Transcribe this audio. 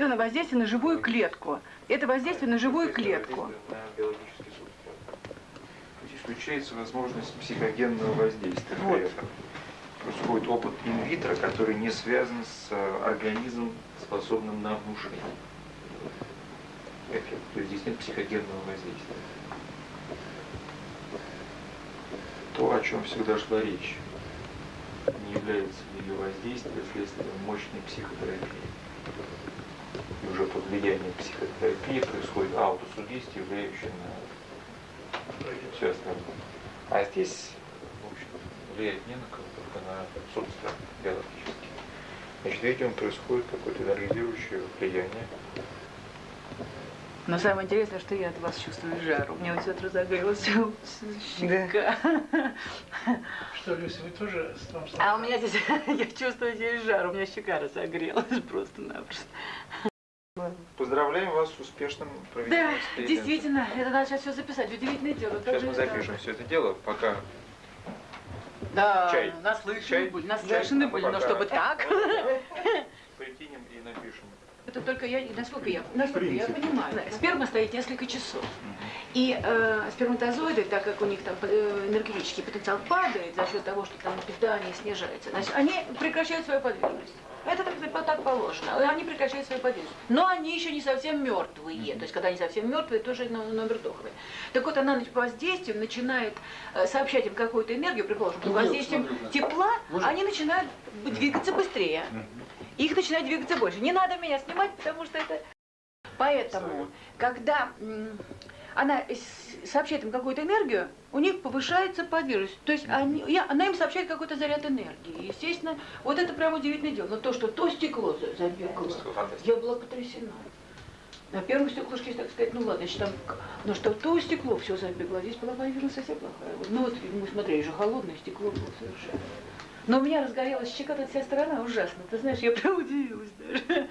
Это на воздействие на живую клетку. Это воздействие на живую клетку. Исключается возможность психогенного воздействия Вот. Происходит опыт инвитро, который не связан с э, организмом, способным на внушение. Эффект. То есть здесь нет психогенного воздействия. То, о чем всегда шла речь, не является ее воздействие следствием мощной психотерапии. Уже под влиянием психотерапии происходит аутосугестия, влияющая на все остальное. А здесь, в общем, влияет не на кого, только на субстрат биологический. Значит, видимо, происходит какое-то энергизирующее влияние. Но самое интересное, что я от вас чувствую жару. Мне вот все разогрелась щека. Что, Люся, вы тоже с вам А у меня здесь, я чувствую здесь жар, у меня щека разогрелась просто-напросто. Поздравляем вас с успешным проведением Да, эксперимента. действительно, это надо сейчас все записать. Удивительное дело. как Сейчас мы запишем все это дело, пока Да, Чай. наслышаны Чай. были, Чай. наслышаны были, но Пока. чтобы так. прикинем и напишем. Это только я, насколько я, насколько я понимаю. Сперма стоит несколько часов. И э, сперматозоиды, так как у них там э, энергетический потенциал падает за счет того, что там питание снижается, значит, они прекращают свою подвижность. Это так, так- положено. Они прекращают свою подвижность. Но они еще не совсем мертвые. То есть, когда они совсем мертвые, тоже но- номер доховый. Так вот, она по воздействию начинает э, сообщать им какую-то энергию, предположим, под воздействием тепла, они начинают двигаться быстрее. Их начинает двигаться больше. Не надо меня снимать, потому что это... Поэтому, когда она сообщает им какую-то энергию, у них повышается подвижность. То есть они, я- она им сообщает какой-то заряд энергии. Естественно, вот это прям удивительное дело. Но то, что то стекло за- забегало, я была потрясена. На первом стеклышке, так сказать, ну ладно, значит, там, но что то стекло все забегло, здесь была подвижность совсем плохая. Ну вот мы смотрели же холодное стекло было совершенно. Но у меня разгорелась щека, тут вся сторона ужасно. Ты знаешь, я прям удивилась даже.